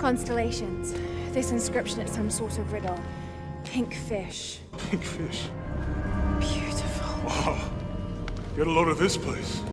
Constellations. This inscription is some sort of riddle. Pink fish. Pink fish. Beautiful. Wow. Get a load of this place.